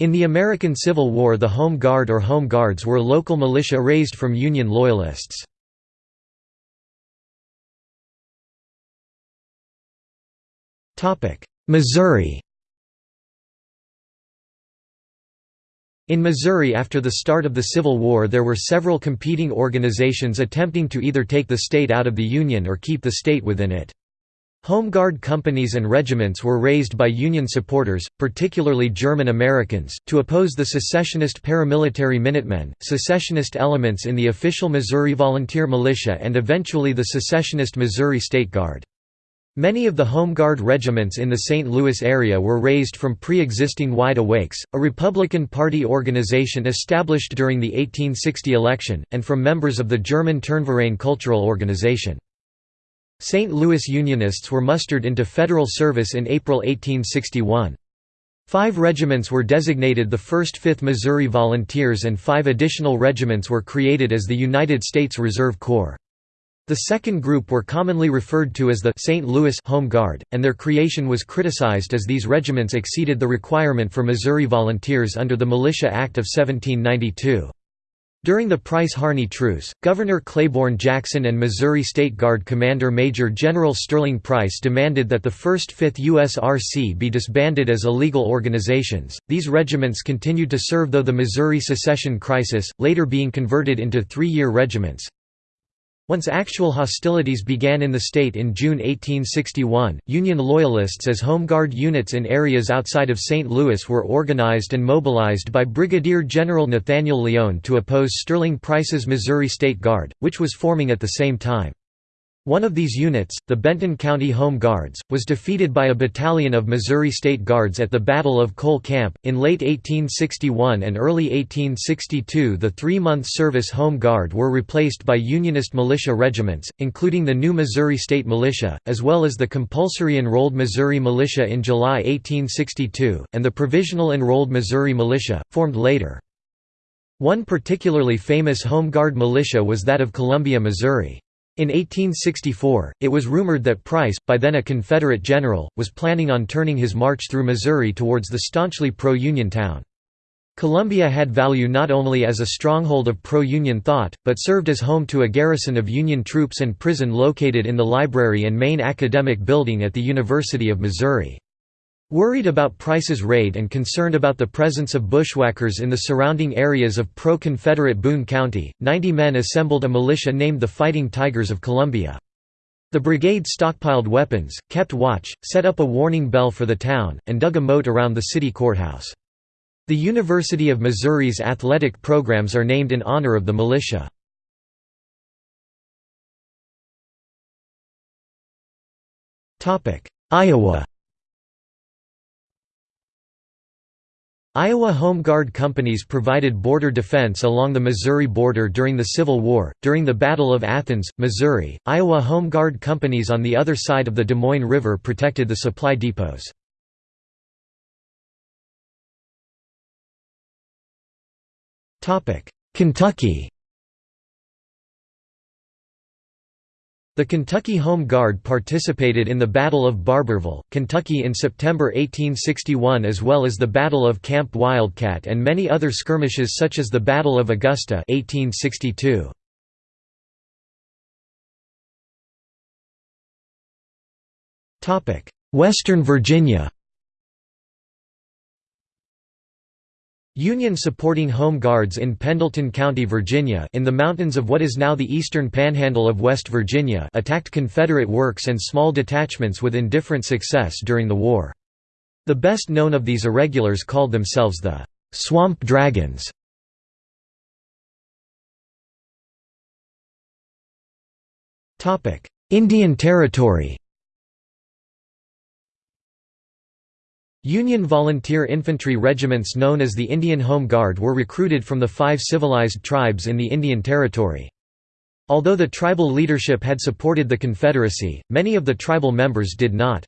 In the American Civil War the Home Guard or Home Guards were local militia raised from Union Loyalists. Missouri In Missouri after the start of the Civil War there were several competing organizations attempting to either take the state out of the Union or keep the state within it. Home Guard companies and regiments were raised by Union supporters, particularly German Americans, to oppose the secessionist paramilitary Minutemen, secessionist elements in the official Missouri Volunteer Militia and eventually the secessionist Missouri State Guard. Many of the Home Guard regiments in the St. Louis area were raised from pre-existing Wide Awakes, a Republican Party organization established during the 1860 election, and from members of the German Turnverein cultural organization. St. Louis Unionists were mustered into federal service in April 1861. Five regiments were designated the 1st 5th Missouri Volunteers and five additional regiments were created as the United States Reserve Corps. The second group were commonly referred to as the St. Louis Home Guard, and their creation was criticized as these regiments exceeded the requirement for Missouri volunteers under the Militia Act of 1792. During the Price-Harney Truce, Governor Claiborne Jackson and Missouri State Guard Commander Major General Sterling Price demanded that the 1st 5th USRC be disbanded as illegal organizations. These regiments continued to serve though the Missouri secession crisis, later being converted into three-year regiments, once actual hostilities began in the state in June 1861, Union Loyalists as Home Guard units in areas outside of St. Louis were organized and mobilized by Brigadier General Nathaniel Lyon to oppose Sterling Price's Missouri State Guard, which was forming at the same time. One of these units, the Benton County Home Guards, was defeated by a battalion of Missouri State Guards at the Battle of Cole Camp. In late 1861 and early 1862, the three month service Home Guard were replaced by Unionist militia regiments, including the new Missouri State Militia, as well as the compulsory enrolled Missouri Militia in July 1862, and the provisional enrolled Missouri Militia, formed later. One particularly famous Home Guard militia was that of Columbia, Missouri. In 1864, it was rumored that Price, by then a Confederate general, was planning on turning his march through Missouri towards the staunchly pro-Union town. Columbia had value not only as a stronghold of pro-Union thought, but served as home to a garrison of Union troops and prison located in the library and main academic building at the University of Missouri. Worried about Price's raid and concerned about the presence of bushwhackers in the surrounding areas of pro-Confederate Boone County, 90 men assembled a militia named the Fighting Tigers of Columbia. The brigade stockpiled weapons, kept watch, set up a warning bell for the town, and dug a moat around the city courthouse. The University of Missouri's athletic programs are named in honor of the militia. Iowa Iowa Home Guard companies provided border defense along the Missouri border during the Civil War. During the Battle of Athens, Missouri, Iowa Home Guard companies on the other side of the Des Moines River protected the supply depots. Kentucky The Kentucky Home Guard participated in the Battle of Barbourville, Kentucky in September 1861 as well as the Battle of Camp Wildcat and many other skirmishes such as the Battle of Augusta 1862. Western Virginia Union supporting Home Guards in Pendleton County, Virginia in the mountains of what is now the eastern panhandle of West Virginia attacked Confederate works and small detachments with indifferent success during the war. The best known of these irregulars called themselves the «Swamp Dragons». Indian Territory Union volunteer infantry regiments known as the Indian Home Guard were recruited from the five civilized tribes in the Indian Territory. Although the tribal leadership had supported the Confederacy, many of the tribal members did not.